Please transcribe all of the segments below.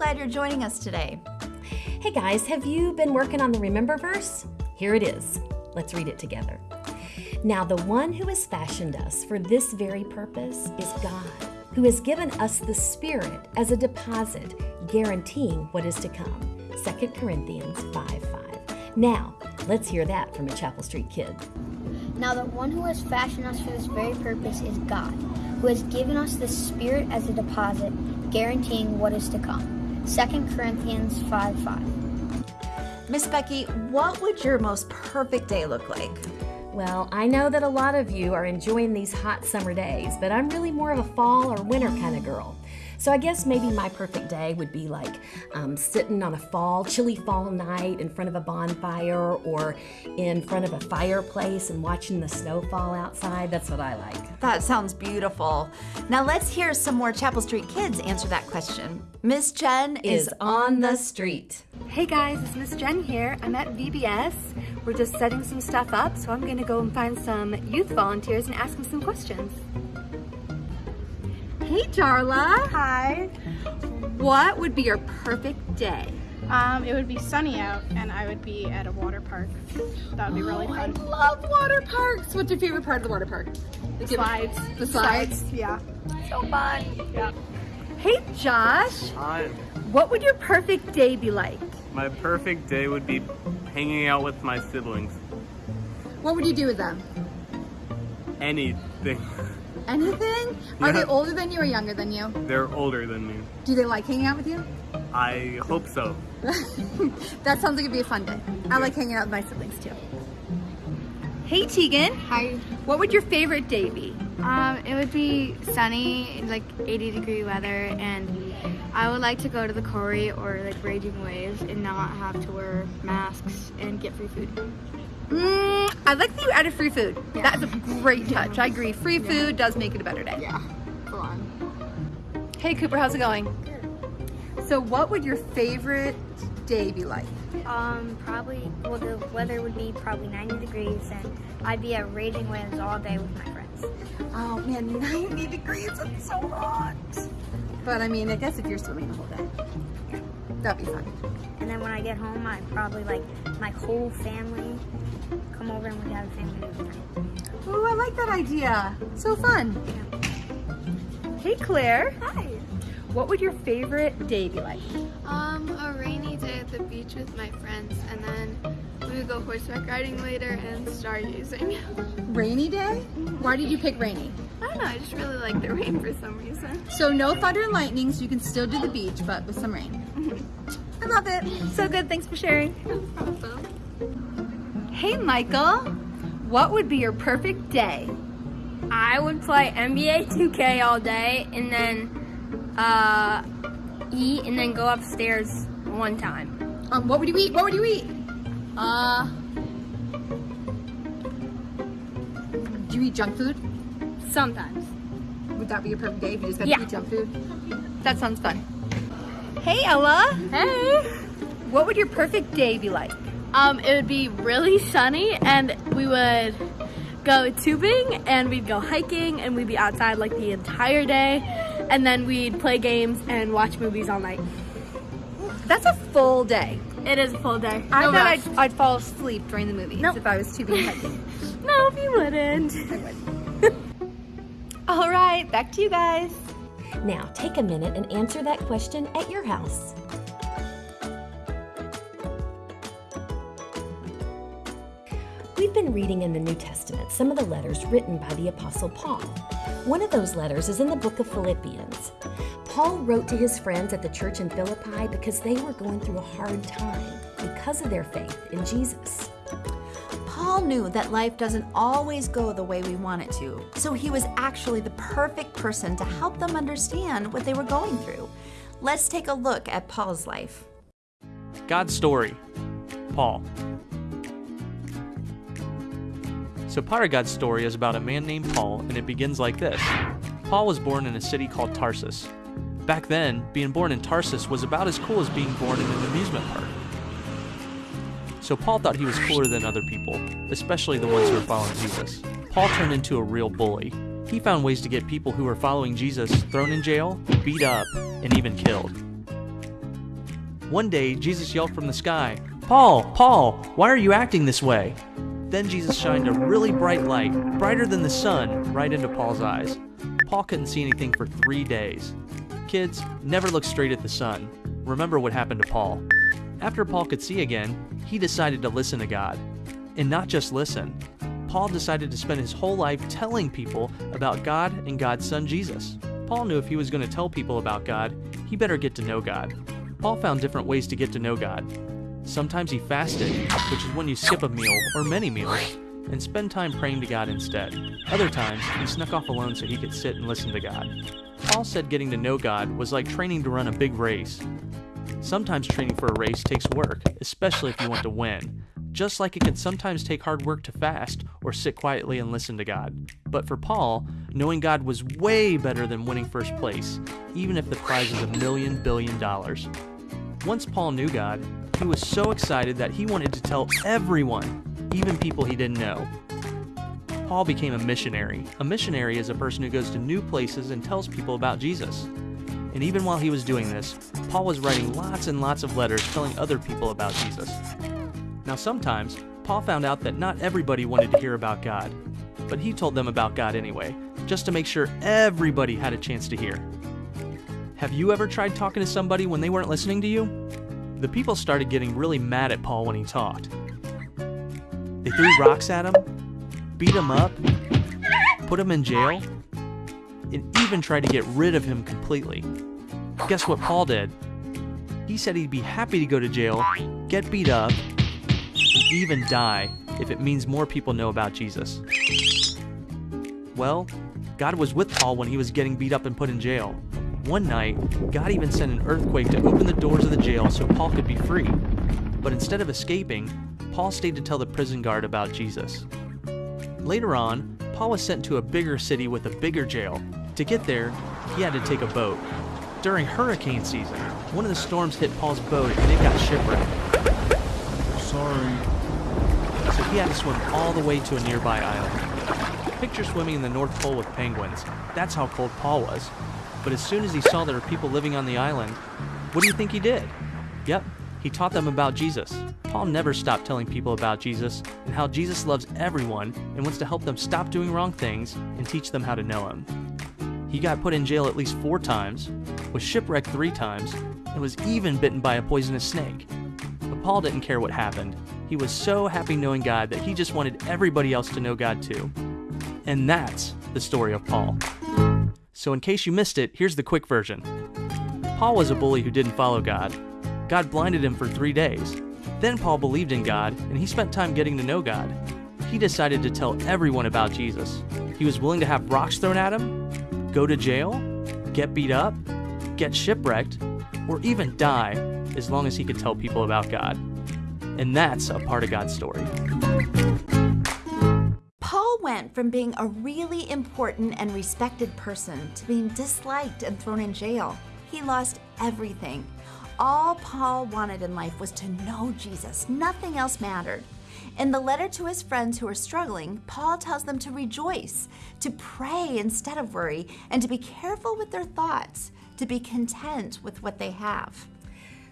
glad you're joining us today. Hey guys, have you been working on the Remember verse? Here it is. Let's read it together. Now, the one who has fashioned us for this very purpose is God, who has given us the Spirit as a deposit, guaranteeing what is to come. 2 Corinthians 5 5. Now, let's hear that from a Chapel Street kid. Now, the one who has fashioned us for this very purpose is God, who has given us the Spirit as a deposit, guaranteeing what is to come. 2 Corinthians 5 5. Miss Becky, what would your most perfect day look like? Well, I know that a lot of you are enjoying these hot summer days, but I'm really more of a fall or winter kind of girl. So I guess maybe my perfect day would be like um, sitting on a fall, chilly fall night in front of a bonfire or in front of a fireplace and watching the snow fall outside. That's what I like. That sounds beautiful. Now let's hear some more Chapel Street kids answer that question. Miss Jen is, Is on the street. Hey guys, it's Miss Jen here. I'm at VBS. We're just setting some stuff up, so I'm gonna go and find some youth volunteers and ask them some questions. Hey Darla, Hi. what would be your perfect day? Um, it would be sunny out and I would be at a water park. That would be really Oh, I fun. love water parks. What's your favorite part of the water park? The Slides. The slides. Yeah. So fun. Yeah. Hey Josh, Hi. what would your perfect day be like? My perfect day would be hanging out with my siblings. What would you do with them? Anything. Anything? Are Yeah. they older than you or younger than you? They're older than me. Do they like hanging out with you? I hope so. that sounds like it'd be a fun day. I like hanging out with my siblings too. Hey Tegan. Hi. What would your favorite day be? Um, it would be sunny, like 80 degree weather, and I would like to go to the quarry or like raging waves and not have to wear masks and get free food. Mm, I like that you added free food. That's a great touch. I agree. Free food does make it a better day. Yeah. On. Hey Cooper, how's it going? Good. So what would your favorite day be like? Um, probably, well, the weather would be probably 90 degrees, and I'd be at Raging winds all day with my friends. Oh man, 90 degrees, it's so hot. But I mean, I guess if you're swimming the whole day, that'd be fun. And then when I get home, I'd probably like my whole family come over and we'd have a family movie night. Ooh, I like that idea. So fun. Hey Claire, Hi. what would your favorite day be like? Um, a rainy day at the beach with my friends, and then we would go horseback riding later and stargazing. Rainy day? Why did you pick rainy? I don't know, I just really like the rain for some reason. So no thunder and lightning, so you can still do the beach, but with some rain. I love it. So good. Thanks for sharing. Hey, Michael. What would be your perfect day? I would play NBA 2K all day and then uh, eat and then go upstairs one time. Um, what would you eat? What would you eat? Uh, Do you eat junk food? sometimes. Would that be your perfect day if you just got Yeah. to eat junk food? That sounds fun. Hey, Ella. Hey! What would your perfect day be like? Um, it would be really sunny and we would go tubing and we'd go hiking and we'd be outside like the entire day and then we'd play games and watch movies all night. That's a full day. It is a full day. I No bet rest. I'd, I'd fall asleep during the movies Nope. if I was tubing and hiking. No, you wouldn't. All right, back to you guys. Now, take a minute and answer that question at your house. We've been reading in the New Testament some of the letters written by the Apostle Paul. One of those letters is in the book of Philippians. Paul wrote to his friends at the church in Philippi because they were going through a hard time because of their faith in Jesus. Paul knew that life doesn't always go the way we want it to, so he was actually the perfect person to help them understand what they were going through. Let's take a look at Paul's life. God's story. Paul. So, part of God's story is about a man named Paul, and it begins like this Paul was born in a city called Tarsus. Back then, being born in Tarsus was about as cool as being born in an amusement park. So, Paul thought he was cooler than other people, especially the ones who were following Jesus. Paul turned into a real bully. He found ways to get people who were following Jesus thrown in jail, beat up, and even killed. One day, Jesus yelled from the sky, Paul, Paul, why are you acting this way? Then Jesus shined a really bright light, brighter than the sun, right into Paul's eyes. Paul couldn't see anything for three days. Kids, never look straight at the sun. Remember what happened to Paul. After Paul could see again, he decided to listen to God. And not just listen. Paul decided to spend his whole life telling people about God and God's Son Jesus. Paul knew if he was going to tell people about God, he better get to know God. Paul found different ways to get to know God. Sometimes he fasted, which is when you skip a meal or many meals and spend time praying to God instead. Other times, he snuck off alone so he could sit and listen to God. Paul said getting to know God was like training to run a big race. Sometimes training for a race takes work, especially if you want to win, just like it can sometimes take hard work to fast or sit quietly and listen to God. But for Paul, knowing God was way better than winning first place, even if the prize is a million billion dollars. Once Paul knew God, he was so excited that he wanted to tell everyone, even people he didn't know. Paul became a missionary. A missionary is a person who goes to new places and tells people about Jesus. And even while he was doing this, Paul was writing lots and lots of letters telling other people about Jesus. Now, sometimes, Paul found out that not everybody wanted to hear about God, but he told them about God anyway, just to make sure everybody had a chance to hear. Have you ever tried talking to somebody when they weren't listening to you? The people started getting really mad at Paul when he talked. They threw rocks at him, beat him up, put him in jail, and even tried to get rid of him completely. Guess what Paul did? He said he'd be happy to go to jail, get beat up, and even die if it means more people know about Jesus. Well, God was with Paul when he was getting beat up and put in jail. One night, God even sent an earthquake to open the doors of the jail so Paul could be free. But instead of escaping, Paul stayed to tell the prison guard about Jesus. Later on, Paul was sent to a bigger city with a bigger jail. To get there, he had to take a boat. During hurricane season, one of the storms hit Paul's boat and it got shipwrecked. Sorry. So he had to swim all the way to a nearby island. Picture swimming in the North Pole with penguins. That's how cold Paul was. But as soon as he saw there were people living on the island, what do you think he did? Yep, he taught them about Jesus. Paul never stopped telling people about Jesus and how Jesus loves everyone and wants to help them stop doing wrong things and teach them how to know him. He got put in jail at least four times, was shipwrecked three times, and was even bitten by a poisonous snake. But Paul didn't care what happened. He was so happy knowing God that he just wanted everybody else to know God too. And that's the story of Paul. So, in case you missed it, here's the quick version Paul was a bully who didn't follow God. God blinded him for three days. Then Paul believed in God, and he spent time getting to know God. He decided to tell everyone about Jesus. He was willing to have rocks thrown at him, go to jail, get beat up, get shipwrecked, or even die as long as he could tell people about God. And that's a part of God's story. Went from being a really important and respected person to being disliked and thrown in jail. He lost everything. All Paul wanted in life was to know Jesus. Nothing else mattered. In the letter to his friends who are struggling, Paul tells them to rejoice, to pray instead of worry, and to be careful with their thoughts, to be content with what they have.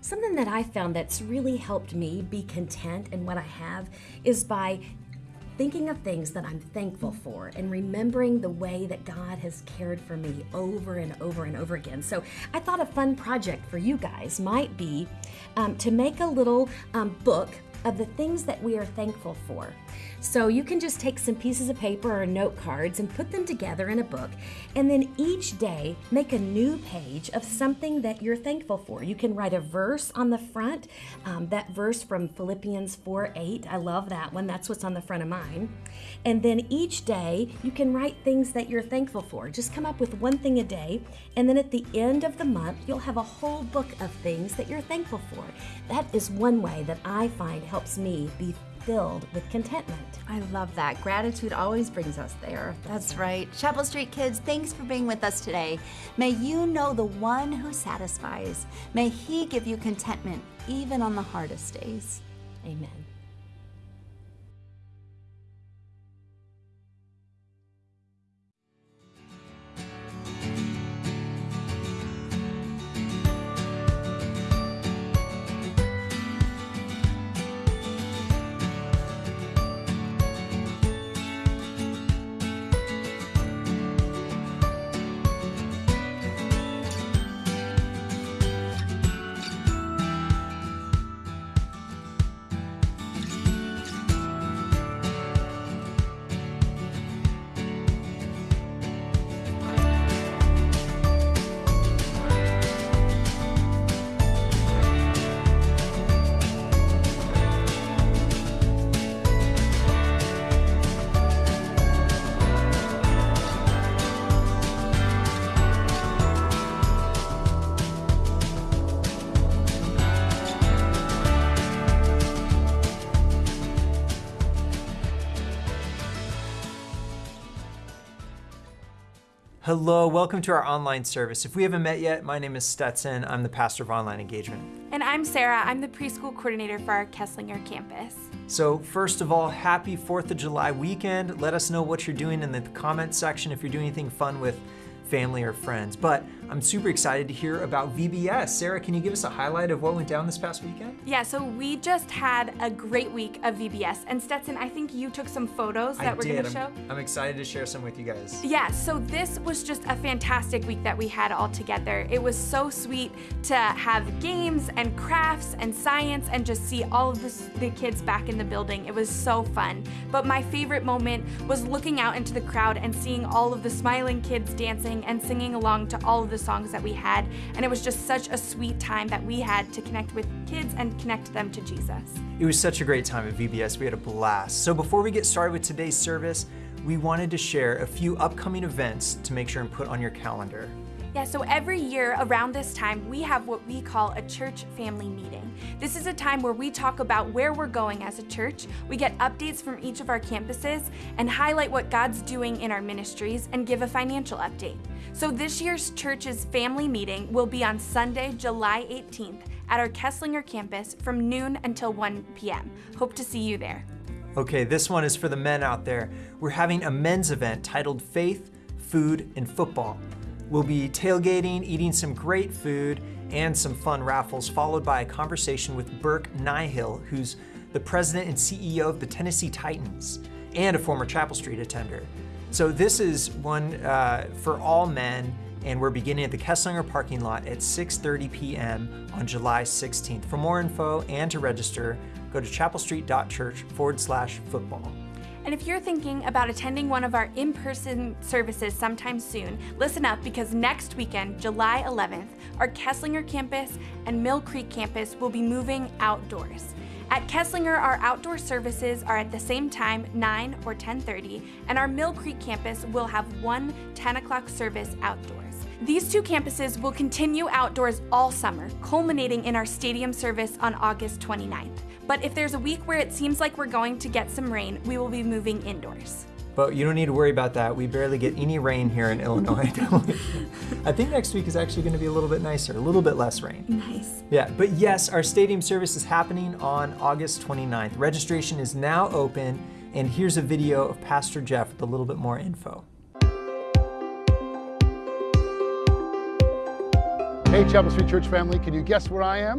Something that I found that's really helped me be content in what I have is by thinking of things that I'm thankful for and remembering the way that God has cared for me over and over and over again. So I thought a fun project for you guys might be um, to make a little um, book of the things that we are thankful for. So you can just take some pieces of paper or note cards and put them together in a book, and then each day make a new page of something that you're thankful for. You can write a verse on the front, um, that verse from Philippians 4 8. I love that one. That's what's on the front of mine. And then each day you can write things that you're thankful for. Just come up with one thing a day, and then at the end of the month, you'll have a whole book of things that you're thankful for. That is one way that I find helps me be filled with contentment. I love that. Gratitude always brings us there. That's right. Chapel Street kids, thanks for being with us today. May you know the one who satisfies. May he give you contentment even on the hardest days. Amen. Hello, welcome to our online service. If we haven't met yet, my name is Stetson. I'm the pastor of online engagement. And I'm Sarah. I'm the preschool coordinator for our Kesslinger campus. So, first of all, happy 4th of July weekend. Let us know what you're doing in the comments section if you're doing anything fun with family or friends. But I'm super excited to hear about VBS. Sarah, can you give us a highlight of what went down this past weekend? Yeah, so we just had a great week of VBS. And Stetson, I think you took some photos that I we're did. going to I'm, show. I'm excited to share some with you guys. Yeah, so this was just a fantastic week that we had all together. It was so sweet to have games and crafts and science and just see all of this, the kids back in the building. It was so fun. But my favorite moment was looking out into the crowd and seeing all of the smiling kids dancing and singing along to all of the songs that we had. And it was just such a sweet time that we had to connect with kids and connect them to Jesus. It was such a great time at VBS. We had a blast. So before we get started with today's service, we wanted to share a few upcoming events to make sure and put on your calendar. Yeah, so every year around this time, we have what we call a church family meeting. This is a time where we talk about where we're going as a church, we get updates from each of our campuses, and highlight what God's doing in our ministries and give a financial update. So this year's church's family meeting will be on Sunday, July 18th at our Kesslinger campus from noon until 1 p.m. Hope to see you there. Okay, this one is for the men out there. We're having a men's event titled Faith, Food, and Football. We'll be tailgating, eating some great food, and some fun raffles, followed by a conversation with Burke Nihill, who's the president and CEO of the Tennessee Titans and a former Chapel Street attender. So this is one uh, for all men, and we're beginning at the Kesslinger parking lot at 6:30 p.m. on July 16th. For more info and to register, go to chapelstreet.church forward slash football. And if you're thinking about attending one of our in person services sometime soon, listen up because next weekend, July 11th, our Kesslinger campus and Mill Creek campus will be moving outdoors. At Kesslinger, our outdoor services are at the same time, 9 or 10:30, and our Mill Creek campus will have one 10 o'clock service outdoors. These two campuses will continue outdoors all summer, culminating in our stadium service on August 29th. But if there's a week where it seems like we're going to get some rain, we will be moving indoors. But you don't need to worry about that. We barely get any rain here in Illinois. I think next week is actually going to be a little bit nicer, a little bit less rain. Nice. Yeah, but yes, our stadium service is happening on August 29th. Registration is now open, and here's a video of Pastor Jeff with a little bit more info. Hey, Chapel Street Church family, can you guess where I am?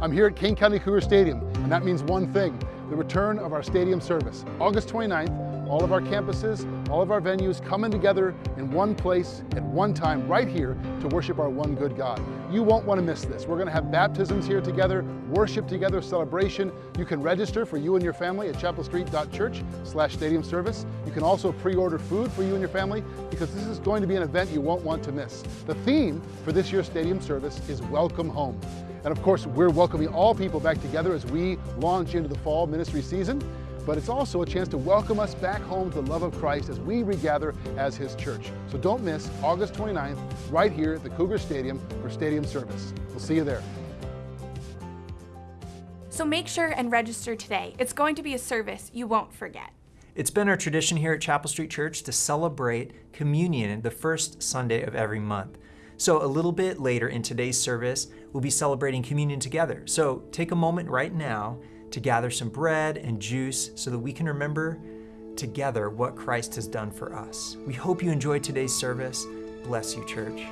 I'm here at Kane County Cougar Stadium, and that means one thing the return of our stadium service. August 29th, all of our campuses, all of our venues coming together in one place at one time right here to worship our one good God. You won't want to miss this. We're going to have baptisms here together, worship together, celebration. You can register for you and your family at chapelstreet.church slash stadium service. You can also pre-order food for you and your family because this is going to be an event you won't want to miss. The theme for this year's stadium service is Welcome Home. And of course, we're welcoming all people back together as we launch into the fall ministry season. But it's also a chance to welcome us back home to the love of Christ as we regather as His church. So don't miss August 29th, right here at the Cougar Stadium for Stadium Service. We'll see you there. So make sure and register today. It's going to be a service you won't forget. It's been our tradition here at Chapel Street Church to celebrate communion the first Sunday of every month. So, a little bit later in today's service, we'll be celebrating communion together. So, take a moment right now to gather some bread and juice so that we can remember together what Christ has done for us. We hope you enjoyed today's service. Bless you, church.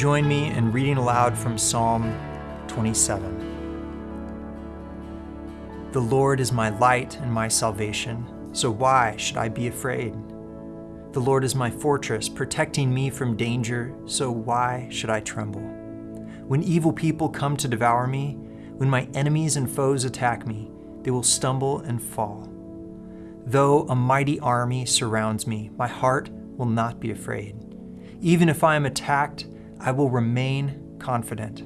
Join me in reading aloud from Psalm 27? The Lord is my light and my salvation, so why should I be afraid? The Lord is my fortress, protecting me from danger, so why should I tremble? When evil people come to devour me, when my enemies and foes attack me, they will stumble and fall. Though a mighty army surrounds me, my heart will not be afraid. Even if I am attacked, I will remain confident.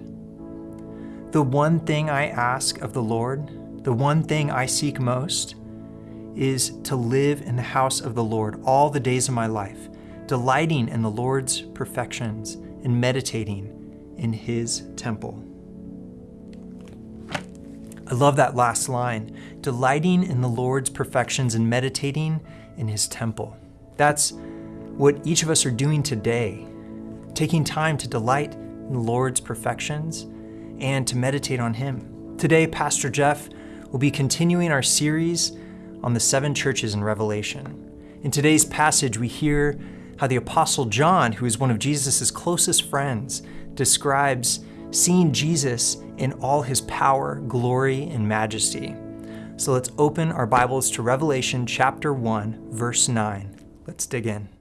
The one thing I ask of the Lord, the one thing I seek most, is to live in the house of the Lord all the days of my life, delighting in the Lord's perfections and meditating in his temple. I love that last line delighting in the Lord's perfections and meditating in his temple. That's what each of us are doing today, taking time to delight in the Lord's perfections and to meditate on him. Today, Pastor Jeff will be continuing our series on the seven churches in Revelation. In today's passage, we hear how the Apostle John, who is one of Jesus' closest friends, describes seeing Jesus in all his power, glory, and majesty. So let's open our Bibles to Revelation chapter 1, verse 9. Let's dig in.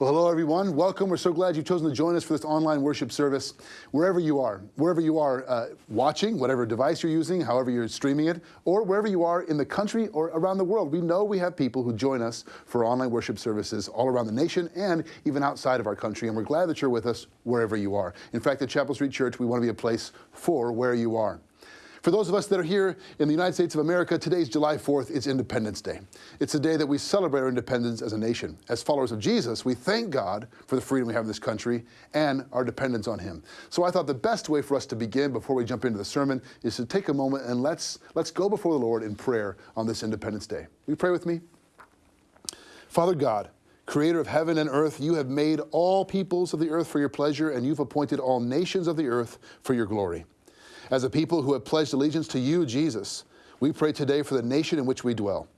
Well, hello, everyone. Welcome. We're so glad you've chosen to join us for this online worship service. Wherever you are, wherever you are uh, watching, whatever device you're using, however you're streaming it, or wherever you are in the country or around the world, we know we have people who join us for online worship services all around the nation and even outside of our country. And we're glad that you're with us wherever you are. In fact, at Chapel Street Church, we want to be a place for where you are. For those of us that are here in the United States of America, today's July 4th is Independence Day. It's a day that we celebrate our independence as a nation. As followers of Jesus, we thank God for the freedom we have in this country and our dependence on Him. So I thought the best way for us to begin before we jump into the sermon is to take a moment and let's, let's go before the Lord in prayer on this Independence Day. Will you pray with me? Father God, Creator of heaven and earth, you have made all peoples of the earth for your pleasure, and you've appointed all nations of the earth for your glory. As a people who have pledged allegiance to you, Jesus, we pray today for the nation in which we dwell.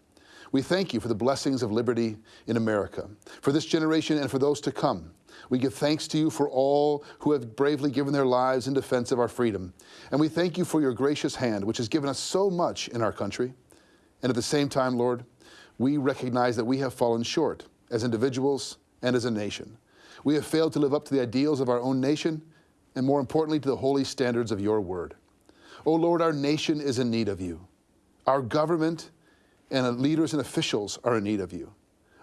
We thank you for the blessings of liberty in America, for this generation and for those to come. We give thanks to you for all who have bravely given their lives in defense of our freedom. And we thank you for your gracious hand, which has given us so much in our country. And at the same time, Lord, we recognize that we have fallen short as individuals and as a nation. We have failed to live up to the ideals of our own nation and more importantly, to the holy standards of your word. Oh Lord, our nation is in need of you. Our government and leaders and officials are in need of you.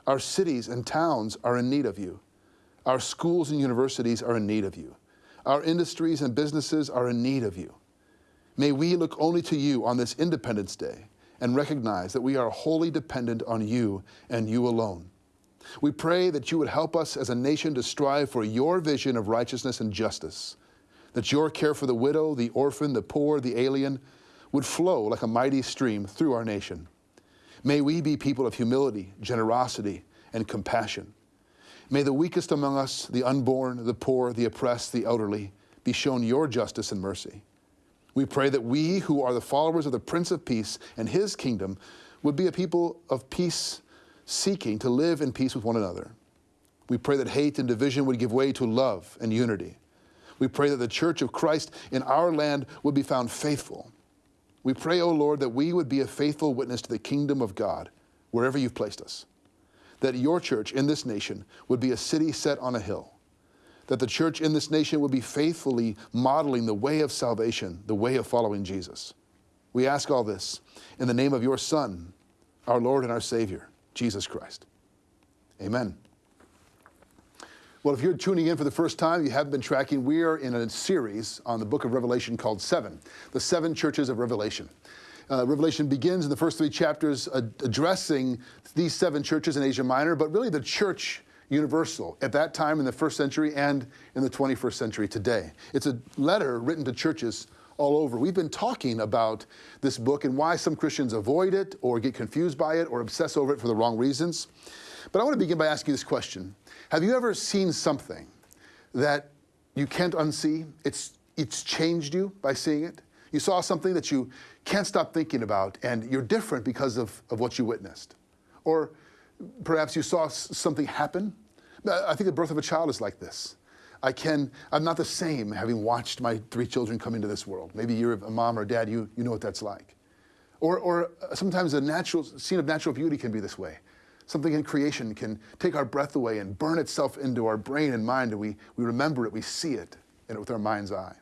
Our cities and towns are in need of you. Our schools and universities are in need of you. Our industries and businesses are in need of you. May we look only to you on this Independence Day and recognize that we are wholly dependent on you and you alone. We pray that you would help us as a nation to strive for your vision of righteousness and justice that your care for the widow, the orphan, the poor, the alien would flow like a mighty stream through our nation. May we be people of humility, generosity, and compassion. May the weakest among us, the unborn, the poor, the oppressed, the elderly, be shown your justice and mercy. We pray that we who are the followers of the Prince of Peace and his kingdom would be a people of peace, seeking to live in peace with one another. We pray that hate and division would give way to love and unity. We pray that the church of Christ in our land would be found faithful. We pray, O oh Lord, that we would be a faithful witness to the kingdom of God wherever you've placed us. That your church in this nation would be a city set on a hill. That the church in this nation would be faithfully modeling the way of salvation, the way of following Jesus. We ask all this in the name of your Son, our Lord and our Savior, Jesus Christ. Amen. Well, if you're tuning in for the first time, you haven't been tracking, we are in a series on the book of Revelation called Seven, the seven churches of Revelation. Uh, Revelation begins in the first three chapters uh, addressing these seven churches in Asia Minor, but really the church universal at that time in the first century and in the 21st century today. It's a letter written to churches all over. We've been talking about this book and why some Christians avoid it or get confused by it or obsess over it for the wrong reasons. But I want to begin by asking this question. Have you ever seen something that you can't unsee? It's it's changed you by seeing it. You saw something that you can't stop thinking about, and you're different because of, of what you witnessed. Or perhaps you saw something happen. I think the birth of a child is like this. I can, I'm not the same having watched my three children come into this world. Maybe you're a mom or a dad, you, you know what that's like. Or, or uh, sometimes a natural scene of natural beauty can be this way. Something in creation can take our breath away and burn itself into our brain and mind, and we, we remember it, we see it and with our mind's eye.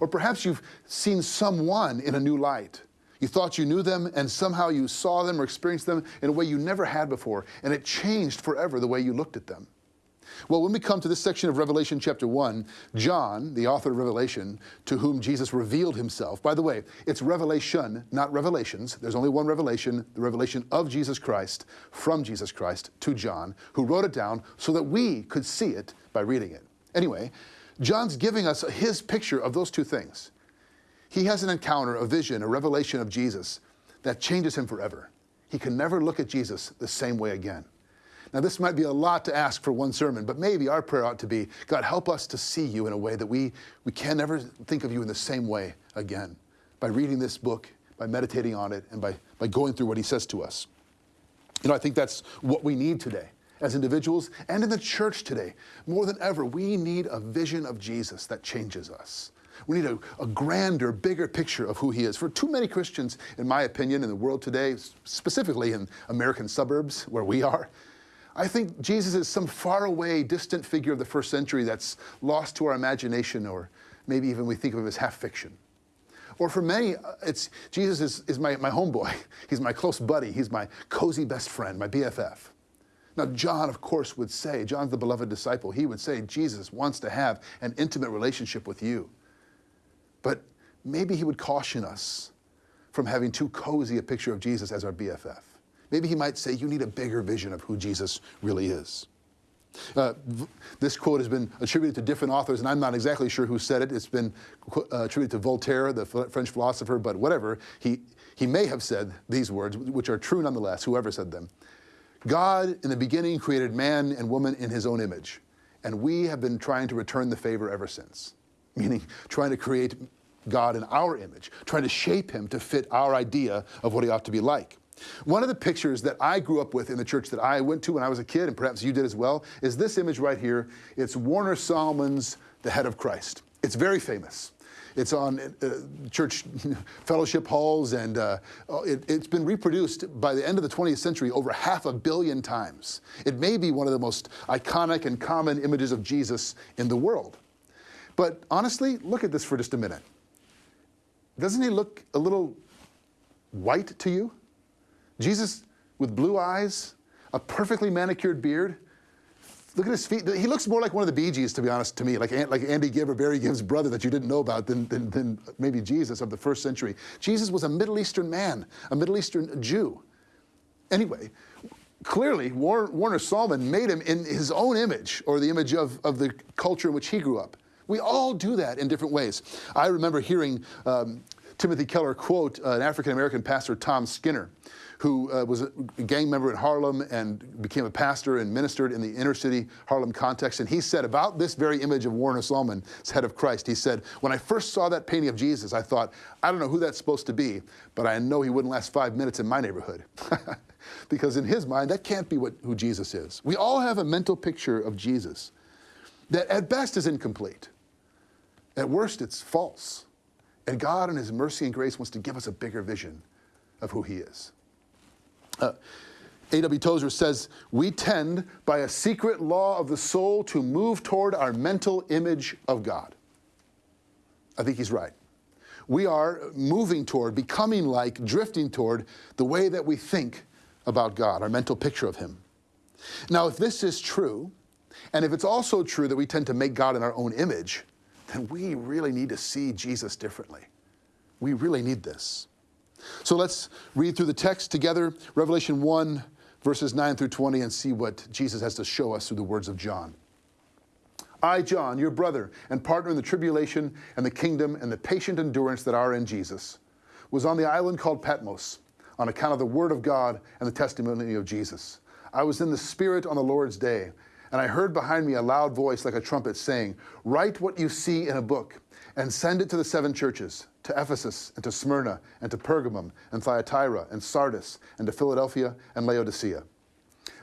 Or perhaps you've seen someone in a new light. You thought you knew them, and somehow you saw them or experienced them in a way you never had before, and it changed forever the way you looked at them. Well, when we come to this section of Revelation chapter 1, John, the author of Revelation, to whom Jesus revealed himself, by the way, it's revelation, not revelations. There's only one revelation, the revelation of Jesus Christ from Jesus Christ to John, who wrote it down so that we could see it by reading it. Anyway, John's giving us his picture of those two things. He has an encounter, a vision, a revelation of Jesus that changes him forever. He can never look at Jesus the same way again. Now, this might be a lot to ask for one sermon, but maybe our prayer ought to be God, help us to see you in a way that we, we can never think of you in the same way again by reading this book, by meditating on it, and by, by going through what he says to us. You know, I think that's what we need today as individuals and in the church today. More than ever, we need a vision of Jesus that changes us. We need a, a, grander, bigger picture of who he is. For too many Christians, in my opinion, in the world today, specifically in American suburbs where we are, I think Jesus is some faraway, distant figure of the first century that's lost to our imagination, or maybe even we think of him as half fiction. Or for many, uh, it's Jesus is, is my, my homeboy. He's my close buddy. He's my cozy best friend, my BFF. Now, John, of course, would say, John's the beloved disciple, he would say, Jesus wants to have an intimate relationship with you. But maybe he would caution us from having too cozy a picture of Jesus as our BFF. Maybe he might say, You need a bigger vision of who Jesus really is. Uh, this quote has been attributed to different authors, and I'm not exactly sure who said it. It's been uh, attributed to Voltaire, the French philosopher, but whatever. He, he may have said these words, which are true nonetheless, whoever said them. God, in the beginning, created man and woman in his own image, and we have been trying to return the favor ever since, meaning trying to create God in our image, trying to shape him to fit our idea of what he ought to be like. One of the pictures that I grew up with in the church that I went to when I was a kid, and perhaps you did as well, is this image right here. It's Warner Sallman's The Head of Christ. It's very famous. It's on uh, church fellowship halls, and uh, it, has been reproduced by the end of the 20th century over half a billion times. It may be one of the most iconic and common images of Jesus in the world. But honestly, look at this for just a minute. Doesn't he look a little white to you? Jesus with blue eyes, a perfectly manicured beard. Look at his feet. He looks more like one of the Bee Gees, to be honest, to me, like, like Andy Gibb or Barry Gibb's brother that you didn't know about than, than, than maybe Jesus of the first century. Jesus was a Middle Eastern man, a Middle Eastern Jew. Anyway, clearly, Warner Sallman made him in his own image or the image of, of the culture in which he grew up. We all do that in different ways. I remember hearing um, Timothy Keller quote uh, an African American pastor, Tom Skinner, who uh, was a gang member in Harlem and became a pastor and ministered in the inner city Harlem context. And he said about this very image of Warner Sallman, head of Christ, he said, When I first saw that painting of Jesus, I thought, I don't know who that's supposed to be, but I know he wouldn't last five minutes in my neighborhood. because in his mind, that can't be what, who Jesus is. We all have a mental picture of Jesus that at best is incomplete. At worst, it's false. And God, in His mercy and grace, wants to give us a bigger vision of who He is. Uh, A.W. Tozer says, We tend, by a secret law of the soul, to move toward our mental image of God. I think he's right. We are moving toward, becoming like, drifting toward the way that we think about God, our mental picture of Him. Now, if this is true, and if it's also true that we tend to make God in our own image, then we really need to see Jesus differently. We really need this. So let's read through the text together, Revelation 1, verses 9 through 20, and see what Jesus has to show us through the words of John. I, John, your brother and partner in the tribulation and the kingdom and the patient endurance that are in Jesus, was on the island called Patmos on account of the word of God and the testimony of Jesus. I was in the Spirit on the Lord's day, and I heard behind me a loud voice like a trumpet saying, Write what you see in a book and send it to the seven churches to Ephesus and to Smyrna and to Pergamum and Thyatira and Sardis and to Philadelphia and Laodicea.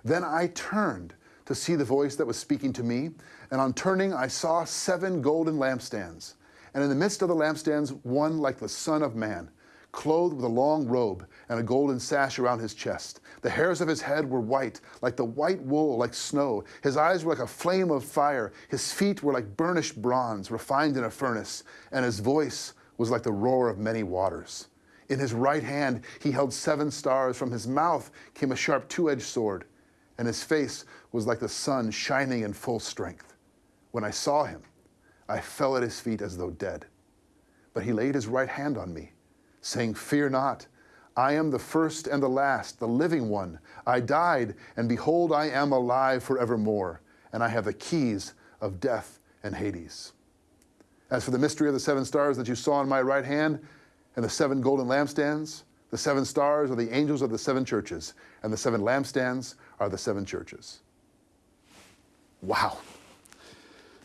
Then I turned to see the voice that was speaking to me, and on turning, I saw seven golden lampstands. And in the midst of the lampstands, one like the Son of Man, clothed with a long robe and a golden sash around his chest. The hairs of his head were white, like the white wool, like snow. His eyes were like a flame of fire. His feet were like burnished bronze, refined in a furnace. And his voice was like the roar of many waters. In his right hand, he held seven stars. From his mouth came a sharp two edged sword, and his face was like the sun shining in full strength. When I saw him, I fell at his feet as though dead. But he laid his right hand on me, saying, Fear not. I am the first and the last, the living one. I died, and behold, I am alive forevermore, and I have the keys of death and Hades. As for the mystery of the seven stars that you saw in my right hand, and the seven golden lampstands, the seven stars are the angels of the seven churches, and the seven lampstands are the seven churches. Wow.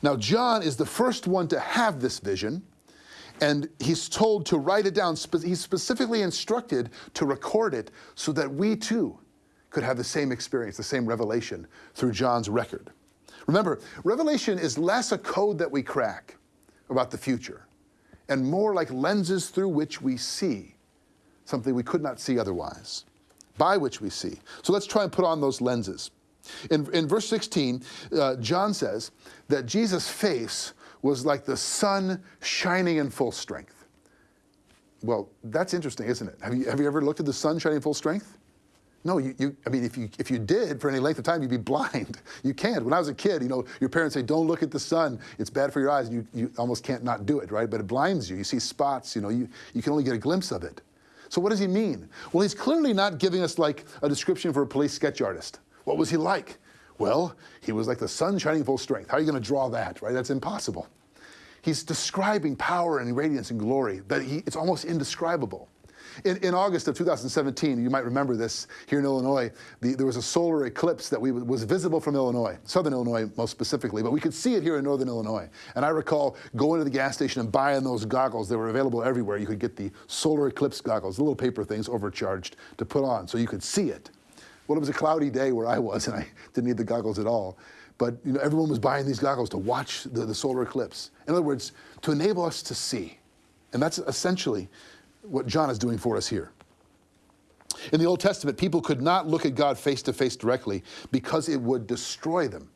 Now, John is the first one to have this vision, and he's told to write it down. He's specifically instructed to record it so that we too could have the same experience, the same revelation through John's record. Remember, revelation is less a code that we crack about the future and more like lenses through which we see something we could not see otherwise, by which we see. So let's try and put on those lenses. In, in verse 16, uh, John says that Jesus' face was like the sun shining in full strength. Well, that's interesting, isn't it? Have you, have you ever looked at the sun shining in full strength? No, you, you, I mean, if you, if you did for any length of time, you'd be blind. You can't. When I was a kid, you know, your parents say, don't look at the sun. It's bad for your eyes. You, you almost can't not do it, right? But it blinds you. You see spots, you know, you, you can only get a glimpse of it. So what does he mean? Well, he's clearly not giving us like a description for a police sketch artist. What was he like? Well, he was like the sun shining full strength. How are you going to draw that, right? That's impossible. He's describing power and radiance and glory that he, it's almost indescribable. In, in August of 2017, you might remember this here in Illinois, the, there was a solar eclipse that we, was visible from Illinois, southern Illinois most specifically, but we could see it here in northern Illinois. And I recall going to the gas station and buying those goggles. They were available everywhere. You could get the solar eclipse goggles, the little paper things overcharged to put on so you could see it. Well, it was a cloudy day where I was, and I didn't need the goggles at all. But you know, everyone was buying these goggles to watch the, the solar eclipse. In other words, to enable us to see. And that's essentially what John is doing for us here. In the Old Testament, people could not look at God face to face directly because it would destroy them.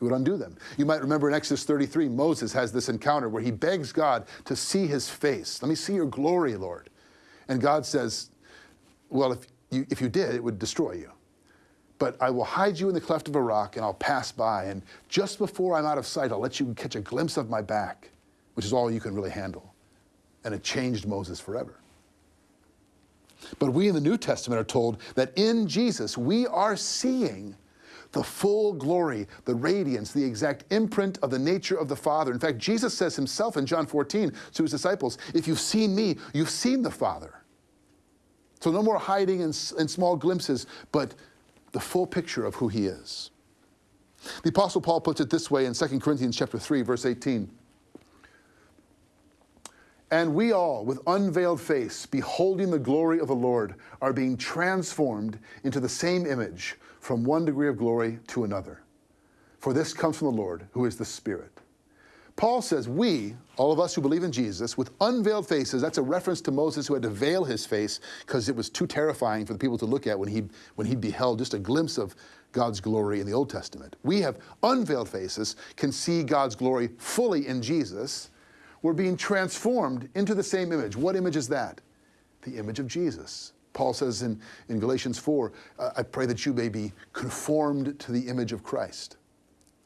It would undo them. You might remember in Exodus 33, Moses has this encounter where he begs God to see his face. Let me see your glory, Lord. And God says, Well, if you, if you did, it would destroy you. But I will hide you in the cleft of a rock and I'll pass by. And just before I'm out of sight, I'll let you catch a glimpse of my back, which is all you can really handle. And it changed Moses forever. But we in the New Testament are told that in Jesus we are seeing the full glory, the radiance, the exact imprint of the nature of the Father. In fact, Jesus says himself in John 14 to his disciples, If you've seen me, you've seen the Father. So no more hiding in, in small glimpses, but the full picture of who he is. The Apostle Paul puts it this way in 2 Corinthians chapter 3, verse 18. And we all, with unveiled face, beholding the glory of the Lord, are being transformed into the same image from one degree of glory to another. For this comes from the Lord, who is the Spirit. Paul says, We, all of us who believe in Jesus, with unveiled faces, that's a reference to Moses who had to veil his face because it was too terrifying for the people to look at when he, when he beheld just a glimpse of God's glory in the Old Testament. We have unveiled faces, can see God's glory fully in Jesus. We're being transformed into the same image. What image is that? The image of Jesus. Paul says in, in Galatians 4, uh, I pray that you may be conformed to the image of Christ.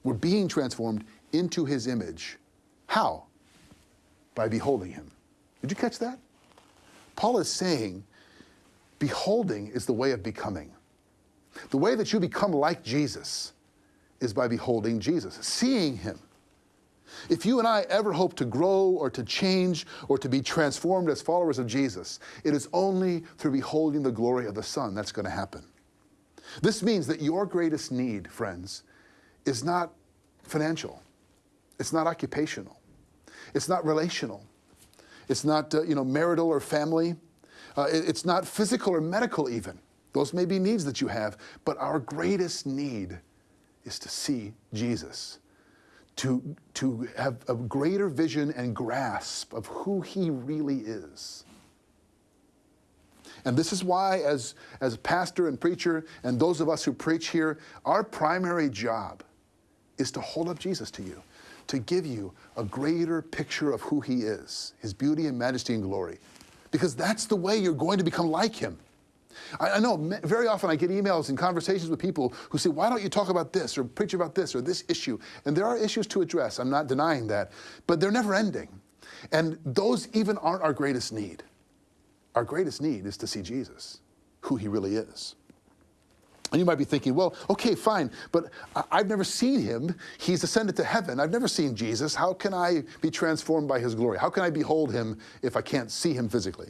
We're being transformed into his image. How? By beholding him. Did you catch that? Paul is saying, beholding is the way of becoming. The way that you become like Jesus is by beholding Jesus, seeing him. If you and I ever hope to grow or to change or to be transformed as followers of Jesus, it is only through beholding the glory of the Son that's going to happen. This means that your greatest need, friends, is not financial, it's not occupational, It's not relational. It's not uh, you know marital or family. Uh, it- it's not physical or medical even. Those may be needs that you have, but our greatest need is to see Jesus, to, to have a greater vision and grasp of who he really is. And this is why, as, as pastor and preacher, and those of us who preach here, our primary job is to hold up Jesus to you, to give you a greater picture of who he is, his beauty and majesty and glory. Because that's the way you're going to become like him. I, I know very often I get emails and conversations with people who say, Why don't you talk about this or preach about this or this issue? And there are issues to address, I'm not denying that, but they're never ending. And those even aren't our greatest need. Our greatest need is to see Jesus, who he really is. And you might be thinking, well, okay, fine, but I've never seen him. He's ascended to heaven. I've never seen Jesus. How can I be transformed by his glory? How can I behold him if I can't see him physically?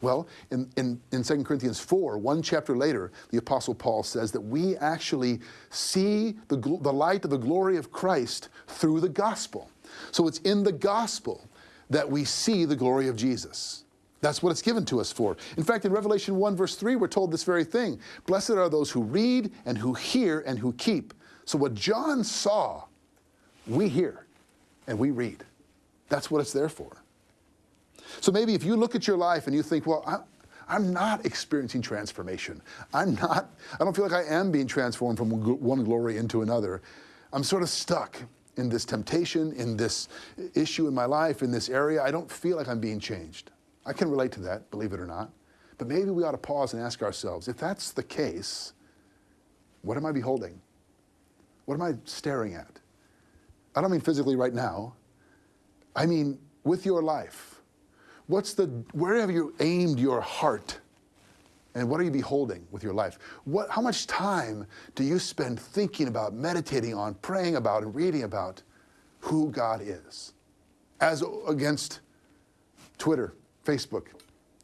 Well, in, in, in 2 Corinthians 4, one chapter later, the Apostle Paul says that we actually see the, the light of the glory of Christ through the gospel. So it's in the gospel that we see the glory of Jesus. That's what it's given to us for. In fact, in Revelation 1, verse 3, we're told this very thing Blessed are those who read and who hear and who keep. So, what John saw, we hear and we read. That's what it's there for. So, maybe if you look at your life and you think, well, I, I'm not experiencing transformation. I'm not, I don't feel like I am being transformed from one one glory into another. I'm sort of stuck in this temptation, in this issue in my life, in this area. I don't feel like I'm being changed. I can relate to that, believe it or not. But maybe we ought to pause and ask ourselves if that's the case, what am I beholding? What am I staring at? I don't mean physically right now. I mean with your life. What's the where have you aimed your heart? And what are you beholding with your life? What, how much time do you spend thinking about, meditating on, praying about, and reading about who God is? As against Twitter, Facebook,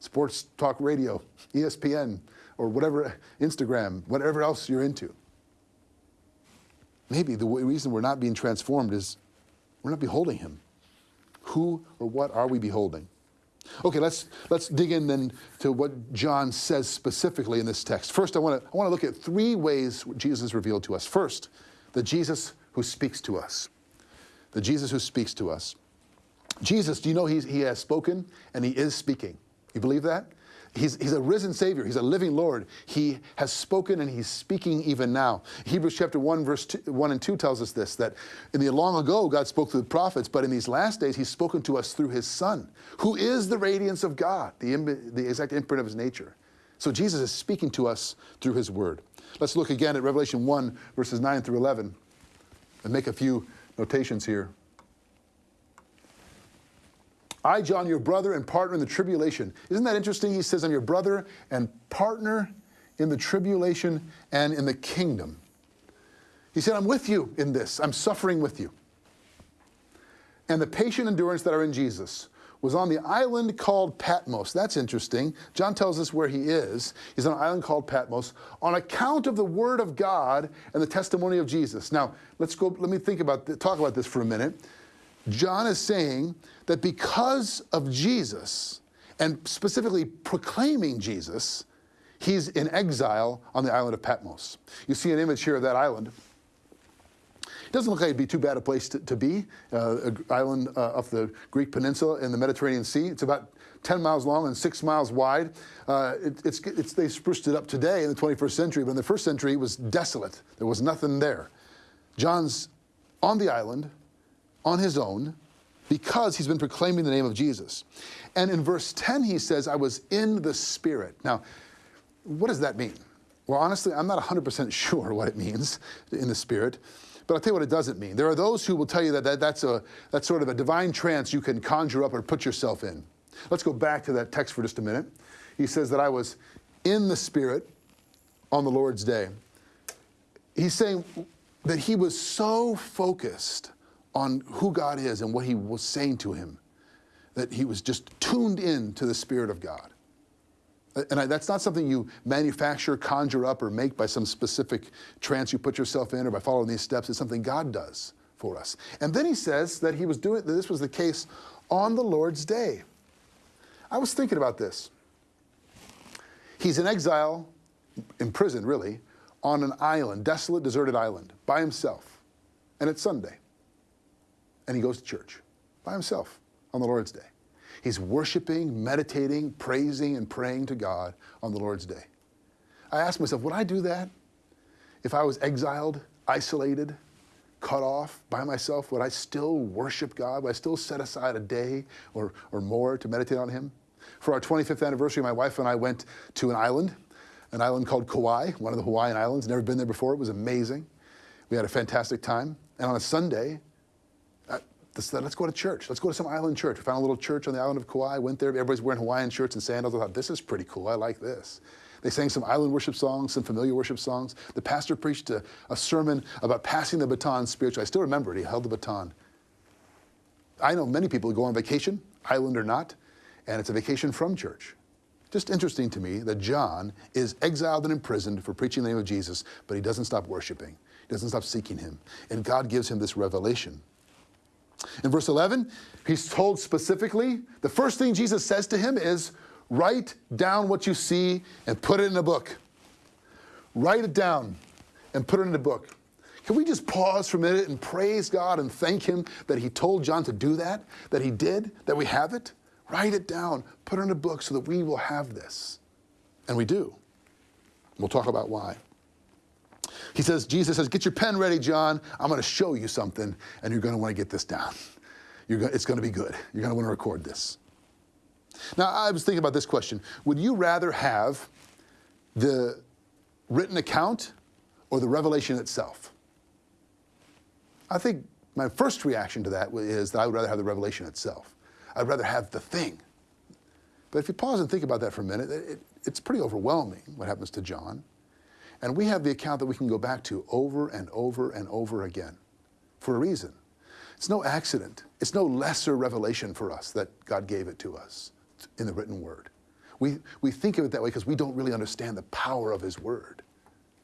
sports talk radio, ESPN, or whatever, Instagram, whatever else you're into. Maybe the reason we're not being transformed is we're not beholding Him. Who or what are we beholding? Okay, let's let's dig in then to what John says specifically in this text. First, I want to I want to look at three ways Jesus revealed to us. First, the Jesus who speaks to us. The Jesus who speaks to us. Jesus, do you know he has spoken and he is speaking? You believe that? He's, he's a risen Savior. He's a living Lord. He has spoken and he's speaking even now. Hebrews chapter 1, verse two, 1 and 2 tells us this that in the long ago, God spoke through the prophets, but in these last days, he's spoken to us through his Son, who is the radiance of God, the, the exact imprint of his nature. So Jesus is speaking to us through his word. Let's look again at Revelation 1, verses 9 through 11, and make a few notations here. I, John, your brother and partner in the tribulation. Isn't that interesting? He says, I'm your brother and partner in the tribulation and in the kingdom. He said, I'm with you in this. I'm suffering with you. And the patient endurance that are in Jesus was on the island called Patmos. That's interesting. John tells us where he is. He's on an island called Patmos on account of the word of God and the testimony of Jesus. Now, let's go, let me think about, talk about this for a minute. John is saying that because of Jesus, and specifically proclaiming Jesus, he's in exile on the island of Patmos. You see an image here of that island. It doesn't look like it'd be too bad a place to, to be, uh, an island uh, off the Greek peninsula in the Mediterranean Sea. It's about 10 miles long and six miles wide. Uh, it, it's, it's, they spruced it up today in the 21st century, but in the first century it was desolate. There was nothing there. John's on the island on his own because he's been proclaiming the name of Jesus. And in verse 10, he says, I was in the Spirit. Now, what does that mean? Well, honestly, I'm not 100% sure what it means in the Spirit, but I'll tell you what it doesn't mean. There are those who will tell you that, that that's, a, that's sort of a divine trance you can conjure up or put yourself in. Let's go back to that text for just a minute. He says that I was in the Spirit on the Lord's day. He's saying that he was so focused on who God is and what he was saying to him that he was just tuned in to the Spirit of God. And I, that's not something you manufacture, conjure up, or make by some specific trance you put yourself in or by following these steps. It's something God does for us. And then he says that he was doing that this was the case on the Lord's day. I was thinking about this. He's in exile, in prison really, on an island, desolate, deserted island, by himself. And it's Sunday. And he goes to church by himself on the Lord's day. He's worshiping, meditating, praising, and praying to God on the Lord's day. I asked myself, would I do that if I was exiled, isolated, cut off by myself? Would I still worship God? Would I still set aside a day or, or more to meditate on Him? For our 25th anniversary, my wife and I went to an island, an island called Kauai, one of the Hawaiian islands. Never been there before. It was amazing. We had a fantastic time. And on a Sunday, let's, let's go to church. Let's go to some island church. We found a little church on the island of Kauai. Went there. Everybody's wearing Hawaiian shirts and sandals. I thought, this is pretty cool. I like this. They sang some island worship songs, some familiar worship songs. The pastor preached a, a sermon about passing the baton spiritually. I still remember it. He held the baton. I know many people who go on vacation, island or not, and it's a vacation from church. Just interesting to me that John is exiled and imprisoned for preaching the name of Jesus, but he doesn't stop worshiping. He doesn't stop seeking him. And God gives him this revelation. In verse 11, he's told specifically, the first thing Jesus says to him is, write down what you see and put it in a book. Write it down and put it in a book. Can we just pause for a minute and praise God and thank Him that He told John to do that, that He did, that we have it? Write it down, put it in a book so that we will have this. And we do. We'll talk about why. He says, Jesus says, get your pen ready, John. I'm going to show you something, and you're going to want to get this down. You're go- it's going to be good. You're going to want to record this. Now, I was thinking about this question. Would you rather have the written account or the revelation itself? I think my first reaction to that is that I would rather have the revelation itself. I'd rather have the thing. But if you pause and think about that for a minute, it, it's pretty overwhelming what happens to John. And we have the account that we can go back to over and over and over again for a reason. It's no accident. It's no lesser revelation for us that God gave it to us in the written word. We, we think of it that way because we don't really understand the power of his word,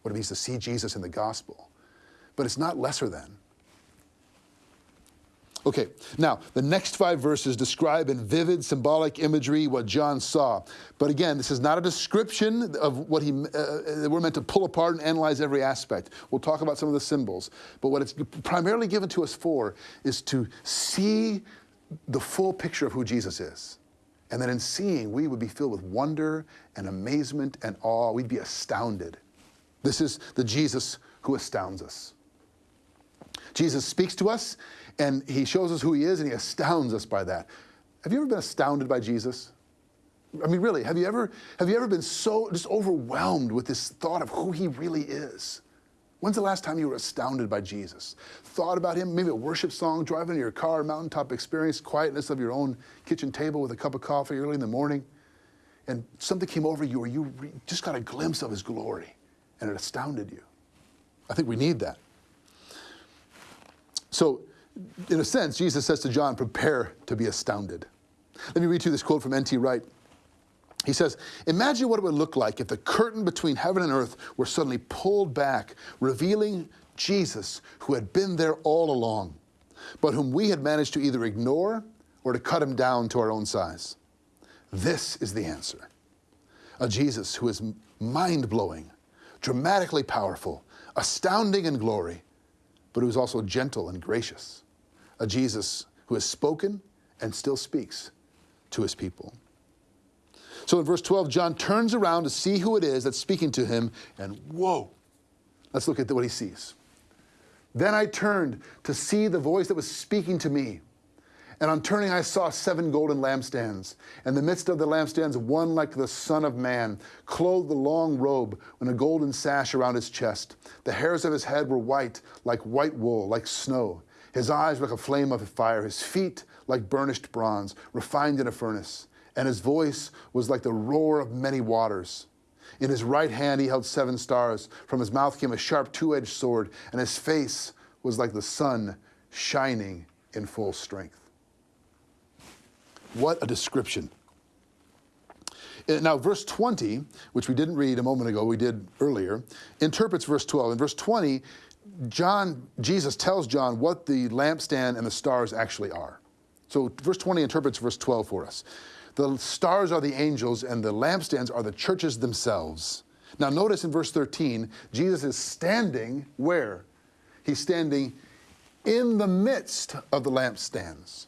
what it means to see Jesus in the gospel. But it's not lesser than. Okay, now the next five verses describe in vivid symbolic imagery what John saw. But again, this is not a description of what he, uh, we're meant to pull apart and analyze every aspect. We'll talk about some of the symbols. But what it's primarily given to us for is to see the full picture of who Jesus is. And then in seeing, we would be filled with wonder and amazement and awe. We'd be astounded. This is the Jesus who astounds us. Jesus speaks to us and he shows us who he is and he astounds us by that. Have you ever been astounded by Jesus? I mean, really, have you ever, have you ever been so just overwhelmed with this thought of who he really is? When's the last time you were astounded by Jesus? Thought about him, maybe a worship song, driving in your car, mountaintop experience, quietness of your own kitchen table with a cup of coffee early in the morning, and something came over you or you just got a glimpse of his glory and it astounded you. I think we need that. So, in a sense, Jesus says to John, prepare to be astounded. Let me read to you this quote from N.T. Wright. He says, Imagine what it would look like if the curtain between heaven and earth were suddenly pulled back, revealing Jesus, who had been there all along, but whom we had managed to either ignore or to cut him down to our own size. This is the answer a Jesus who is mind blowing, dramatically powerful, astounding in glory, but who is also gentle and gracious. A Jesus who has spoken and still speaks to his people. So in verse 12, John turns around to see who it is that's speaking to him, and whoa, let's look at what he sees. Then I turned to see the voice that was speaking to me. And on turning, I saw seven golden lampstands. In the midst of the lampstands, one like the Son of Man, clothed a long robe and a golden sash around his chest. The hairs of his head were white, like white wool, like snow. His eyes were like a flame of fire, his feet like burnished bronze, refined in a furnace. And his voice was like the roar of many waters. In his right hand he held seven stars. From his mouth came a sharp two edged sword, and his face was like the sun shining in full strength. What a description. Uh, Now, verse 20, which we didn't read a moment ago, we did earlier, interprets verse 12. In verse 20, John, Jesus tells John what the lampstand and the stars actually are. So verse 20 interprets verse 12 for us. The stars are the angels and the lampstands are the churches themselves. Now notice in verse 13, Jesus is standing where? He's standing in the midst of the lampstands.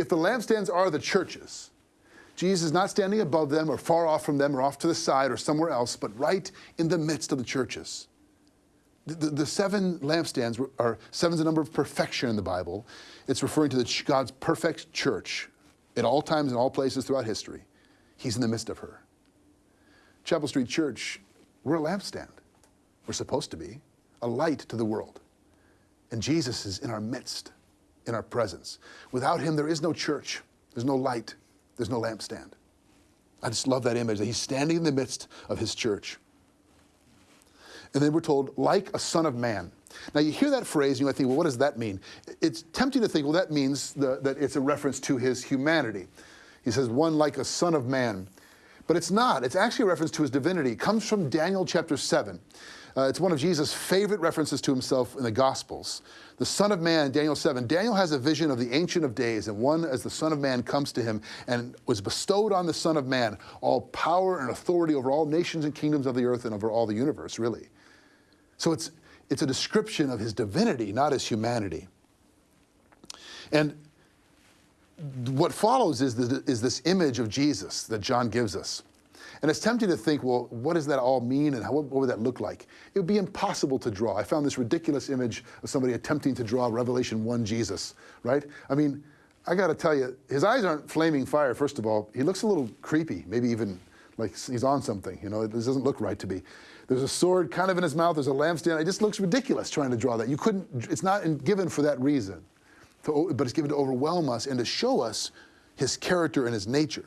If the lampstands are the churches, Jesus is not standing above them or far off from them or off to the side or somewhere else, but right in the midst of the churches. The, the, the seven lampstands are seven's a number of perfection in the Bible. It's referring to the, God's perfect church at all times and all places throughout history. He's in the midst of her. Chapel Street Church, we're a lampstand. We're supposed to be a light to the world. And Jesus is in our midst, in our presence. Without him, there is no church, there's no light, there's no lampstand. I just love that image that he's standing in the midst of his church. And then we're told, like a son of man. Now, you hear that phrase, and you might think, well, what does that mean? It's tempting to think, well, that means the, that it's a reference to his humanity. He says, one like a son of man. But it's not. It's actually a reference to his divinity. It comes from Daniel chapter 7. Uh, it's one of Jesus' favorite references to himself in the Gospels. The Son of Man, Daniel 7. Daniel has a vision of the Ancient of Days, and one as the Son of Man comes to him and was bestowed on the Son of Man all power and authority over all nations and kingdoms of the earth and over all the universe, really. So it's, it's a description of his divinity, not his humanity. And what follows is, the, is this image of Jesus that John gives us. And it's tempting to think, well, what does that all mean and how, what would that look like? It would be impossible to draw. I found this ridiculous image of somebody attempting to draw Revelation 1 Jesus, right? I mean, I got to tell you, his eyes aren't flaming fire, first of all. He looks a little creepy, maybe even like he's on something. You know, this doesn't look right to me. There's a sword kind of in his mouth, there's a lampstand. It just looks ridiculous trying to draw that. You couldn't, it's not given for that reason, to, but it's given to overwhelm us and to show us his character and his nature.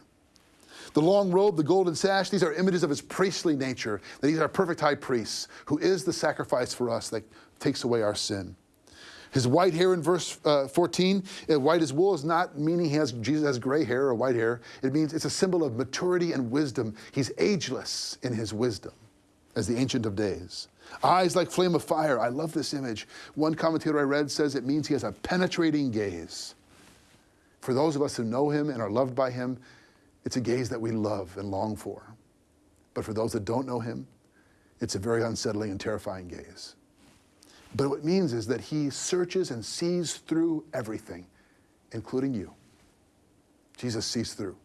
The long robe, the golden sash, these are images of his priestly nature, that he's our perfect high priest, who is the sacrifice for us that takes away our sin. His white hair in verse uh, 14, uh, white as wool is not meaning he has, Jesus has gray hair or white hair. It means it's a symbol of maturity and wisdom. He's ageless in his wisdom as the Ancient of Days. Eyes like flame of fire. I love this image. One commentator I read says it means he has a penetrating gaze. For those of us who know him and are loved by him, it's a gaze that we love and long for. But for those that don't know him, it's a very unsettling and terrifying gaze. But what it means is that he searches and sees through everything, including you. Jesus sees through.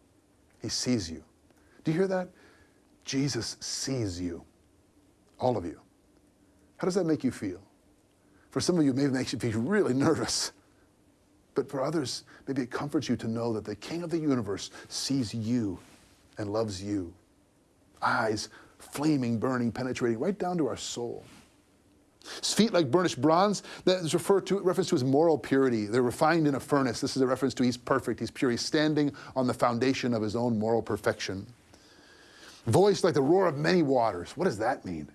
He sees you. Do you hear that? Jesus sees you, all of you. How does that make you feel? For some of you, maybe makes you feel really nervous. But for others, maybe it comforts you to know that the King of the universe sees you and loves you. Eyes flaming, burning, penetrating right down to our soul. His feet like burnished bronze, that is referred to reference to his moral purity. They're refined in a furnace. This is a reference to he's perfect, he's pure, he's standing on the foundation of his own moral perfection. Voice like the roar of many waters. What does that mean?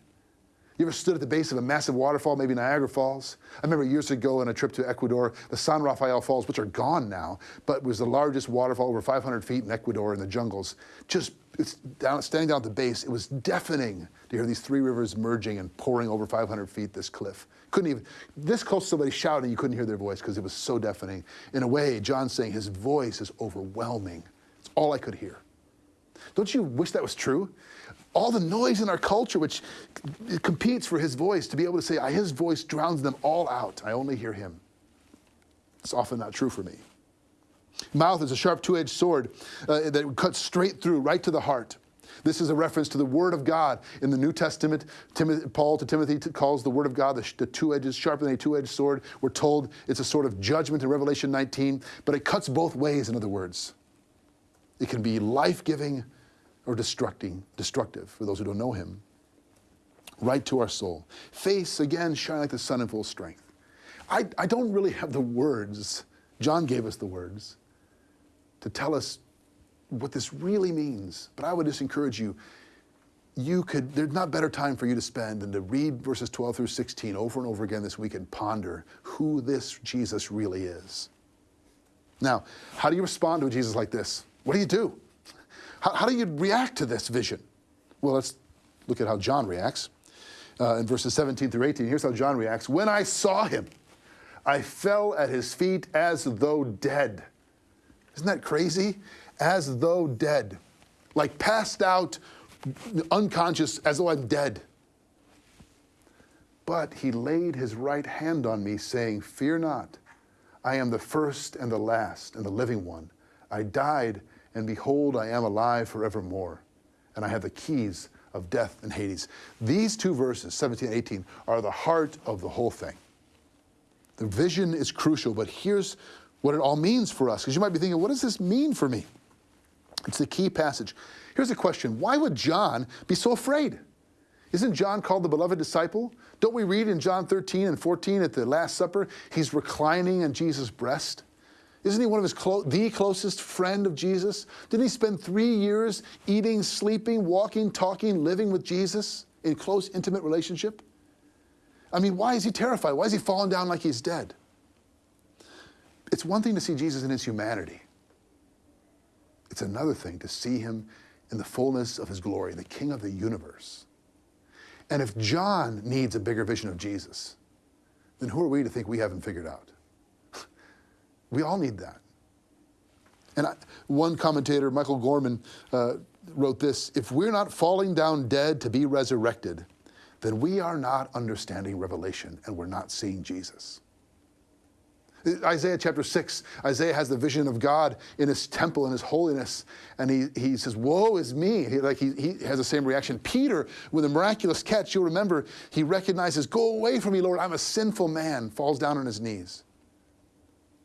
You ever stood at the base of a massive waterfall, maybe Niagara Falls? I remember years ago on a trip to Ecuador, the San Rafael Falls, which are gone now, but was the largest waterfall over 500 feet in Ecuador in the jungles. Just down, standing down at the base, it was deafening to hear these three rivers merging and pouring over 500 feet this cliff. Couldn't even, this close to somebody shouting, you couldn't hear their voice because it was so deafening. In a way, John's saying his voice is overwhelming. It's all I could hear. Don't you wish that was true? All the noise in our culture, which competes for his voice, to be able to say, his voice drowns them all out. I only hear him. It's often not true for me. Mouth is a sharp two edged sword uh, that cuts straight through, right to the heart. This is a reference to the Word of God. In the New Testament, Timothy, Paul to Timothy calls the Word of God the, the two edges, sharper than a two edged sword. We're told it's a sort of judgment in Revelation 19, but it cuts both ways, in other words. It can be life giving or destructing, destructive for those who don't know Him. Right to our soul. Face, again, shine like the sun in full strength. I, I don't really have the words. John gave us the words to tell us what this really means. But I would just encourage you, you could, there's not better time for you to spend than to read verses 12 through 16 over and over again this week and ponder who this Jesus really is. Now, how do you respond to a Jesus like this? What do you do? How, how do you react to this vision? Well, let's look at how John reacts. Uh, in verses 17 through 18, here's how John reacts. When I saw him, I fell at his feet as though dead. Isn't that crazy? As though dead. Like passed out, unconscious, as though I'm dead. But he laid his right hand on me, saying, Fear not. I am the first and the last and the living one. I died, and behold, I am alive forevermore. And I have the keys of death and Hades. These two verses, 17 and 18, are the heart of the whole thing. The vision is crucial, but here's what it all means for us. Because you might be thinking, what does this mean for me? It's the key passage. Here's a question Why would John be so afraid? Isn't John called the beloved disciple? Don't we read in John 13 and 14 at the Last Supper, he's reclining on Jesus' breast? Isn't he one of his clo- the closest friend of Jesus? Didn't he spend three years eating, sleeping, walking, talking, living with Jesus in close, intimate relationship? I mean, why is he terrified? Why is he falling down like he's dead? It's one thing to see Jesus in his humanity. It's another thing to see him in the fullness of his glory, the King of the universe. And if John needs a bigger vision of Jesus, then who are we to think we haven't figured out? We all need that. And I, one commentator, Michael Gorman, uh, wrote this If we're not falling down dead to be resurrected, then we are not understanding Revelation and we're not seeing Jesus. Isaiah chapter 6, Isaiah has the vision of God in his temple and his holiness. And he, he says, Woe is me. He, like he, he has the same reaction. Peter, with a miraculous catch, you'll remember, he recognizes, Go away from me, Lord. I'm a sinful man, falls down on his knees.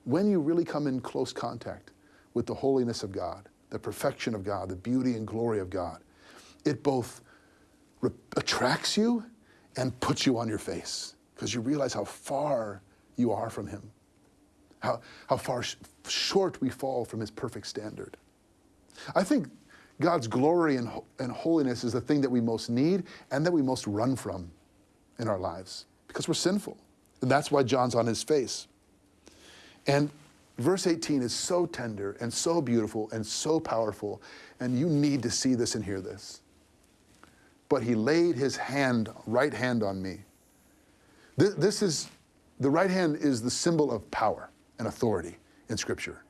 When you really come in close contact with the holiness of God, the perfection of God, the beauty and glory of God, it both attracts you and puts you on your face because you realize how far you are from Him how, how far sh- short we fall from his perfect standard. I think God's glory and, ho- and holiness is the thing that we most need and that we most run from in our lives because we're sinful. And that's why John's on his face. And verse 18 is so tender and so beautiful and so powerful, and you need to see this and hear this. But he laid his hand, right hand on me. This, this is, the right hand is the symbol of power and authority in Scripture.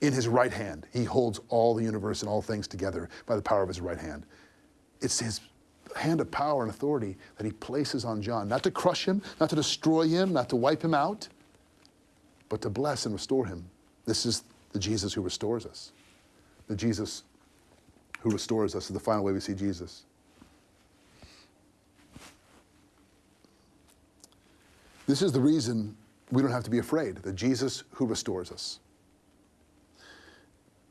In his right hand, he holds all the universe and all things together by the power of his right hand. It's his hand of power and authority that he places on John, not to crush him, not to destroy him, not to wipe him out, but to bless and restore him. This is the Jesus who restores us. The Jesus who restores us is the final way we see Jesus. This is the reason we don't have to be afraid, the Jesus who restores us.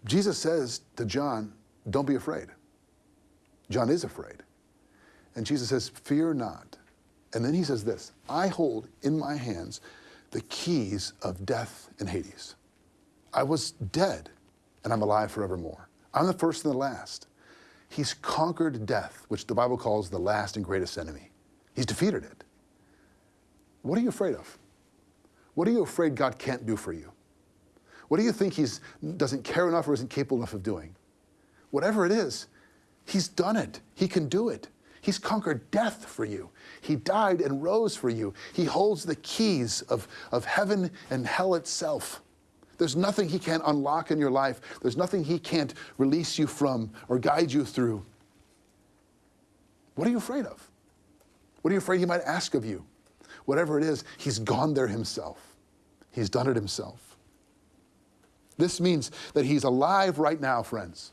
Jesus says to John, Don't be afraid. John is afraid. And Jesus says, Fear not. And then he says this I hold in my hands the keys of death and Hades. I was dead, and I'm alive forevermore. I'm the first and the last. He's conquered death, which the Bible calls the last and greatest enemy. He's defeated it. What are you afraid of? What are you afraid God can't do for you? What do you think He doesn't care enough or isn't capable enough of doing? Whatever it is, He's done it. He can do it. He's conquered death for you. He died and rose for you. He holds the keys of, of heaven and hell itself. There's nothing He can't unlock in your life, there's nothing He can't release you from or guide you through. What are you afraid of? What are you afraid He might ask of you? Whatever it is, He's gone there Himself. He's done it Himself. This means that He's alive right now, friends.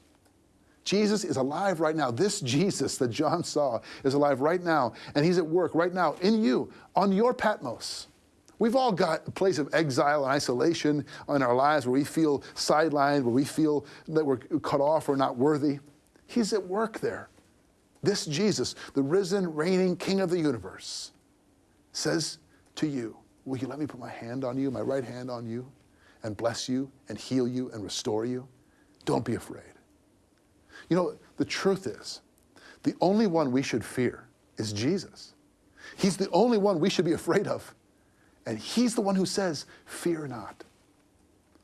Jesus is alive right now. This Jesus that John saw is alive right now, and he's at work right now in you, on your Patmos. We've all got a place of exile and isolation in our lives where we feel sidelined, where we feel that we're cut off or not worthy. He's at work there. This Jesus, the risen, reigning King of the universe, says to you, Will you let me put my hand on you, my right hand on you, and bless you and heal you and restore you? Don't be afraid. You know, the truth is, the only one we should fear is Jesus. He's the only one we should be afraid of. And He's the one who says, Fear not.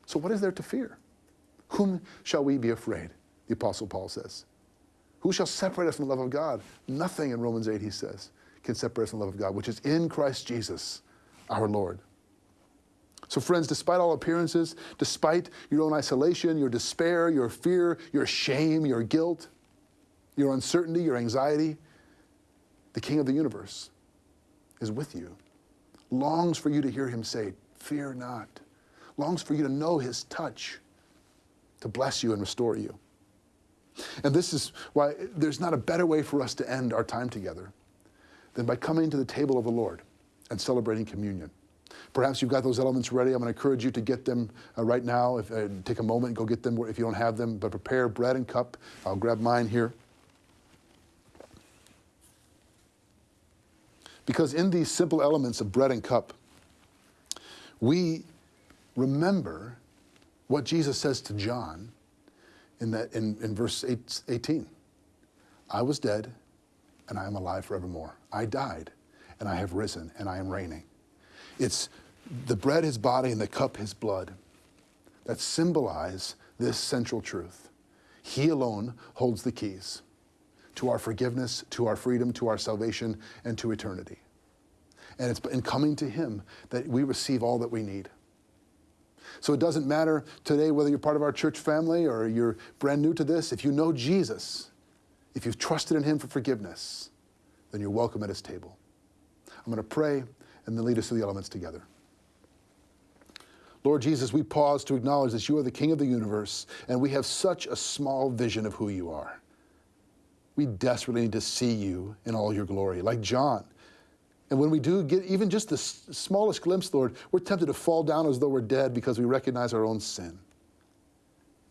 So, what is there to fear? Whom shall we be afraid? the Apostle Paul says. Who shall separate us from the love of God? Nothing in Romans 8, he says, can separate us from the love of God, which is in Christ Jesus, our Lord. So, friends, despite all appearances, despite your own isolation, your despair, your fear, your shame, your guilt, your uncertainty, your anxiety, the King of the universe is with you, longs for you to hear him say, Fear not, longs for you to know his touch to bless you and restore you. And this is why there's not a better way for us to end our time together than by coming to the table of the Lord and celebrating communion. Perhaps you've got those elements ready. I'm going to encourage you to get them uh, right now. If, uh, take a moment and go get them if you don't have them. But prepare bread and cup. I'll grab mine here. Because in these simple elements of bread and cup, we remember what Jesus says to John in, that, in, in verse eight, 18. I was dead, and I am alive forevermore. I died, and I have risen, and I am reigning. It's the bread, his body, and the cup, his blood, that symbolize this central truth. He alone holds the keys to our forgiveness, to our freedom, to our salvation, and to eternity. And it's in coming to him that we receive all that we need. So it doesn't matter today whether you're part of our church family or you're brand new to this. If you know Jesus, if you've trusted in him for forgiveness, then you're welcome at his table. I'm going to pray and then lead us through the elements together. Lord Jesus, we pause to acknowledge that you are the King of the universe, and we have such a small vision of who you are. We desperately need to see you in all your glory, like John. And when we do get even just the smallest glimpse, Lord, we're tempted to fall down as though we're dead because we recognize our own sin.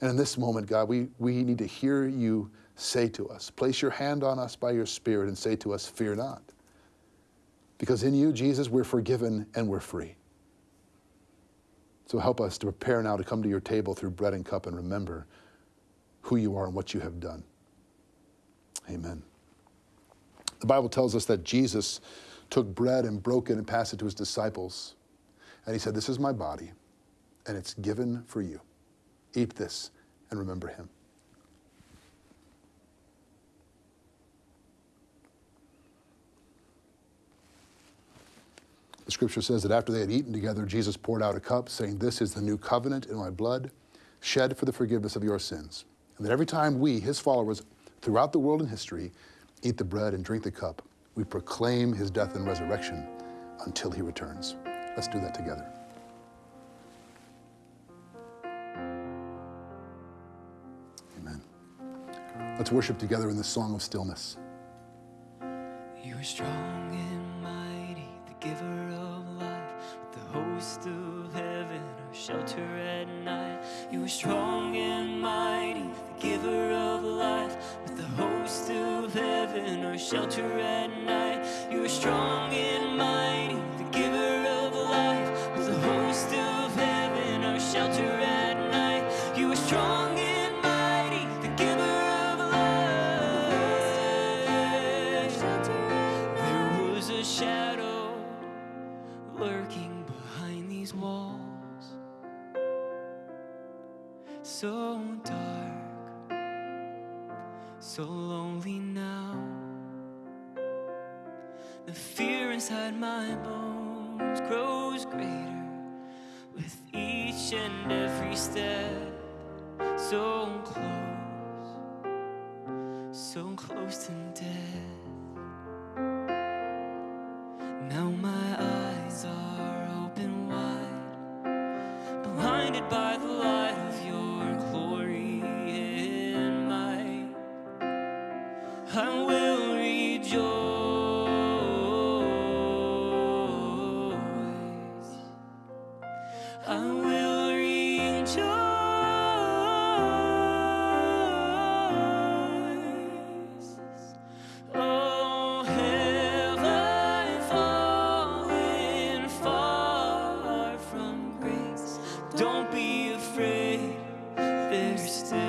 And in this moment, God, we, we need to hear you say to us, place your hand on us by your Spirit and say to us, Fear not. Because in you, Jesus, we're forgiven and we're free. So help us to prepare now to come to your table through bread and cup and remember who you are and what you have done. Amen. The Bible tells us that Jesus took bread and broke it and passed it to his disciples. And he said, This is my body, and it's given for you. Eat this and remember him. The scripture says that after they had eaten together, Jesus poured out a cup, saying, This is the new covenant in my blood, shed for the forgiveness of your sins. And that every time we, his followers, throughout the world and history, eat the bread and drink the cup, we proclaim his death and resurrection until he returns. Let's do that together. Amen. Let's worship together in this song of stillness. You are strong and mighty, the giver host of heaven, our shelter at night. You are strong and mighty, the giver of life, with the host of heaven, our shelter at night. You are strong and afraid, there's still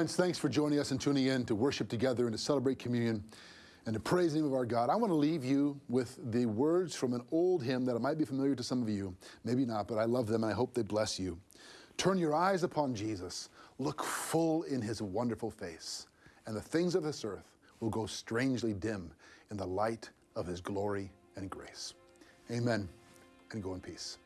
Friends, thanks for joining us and tuning in to worship together and to celebrate communion and to praise the name of our God. I want to leave you with the words from an old hymn that might be familiar to some of you, maybe not, but I love them and I hope they bless you. Turn your eyes upon Jesus, look full in his wonderful face, and the things of this earth will go strangely dim in the light of his glory and grace. Amen, and go in peace.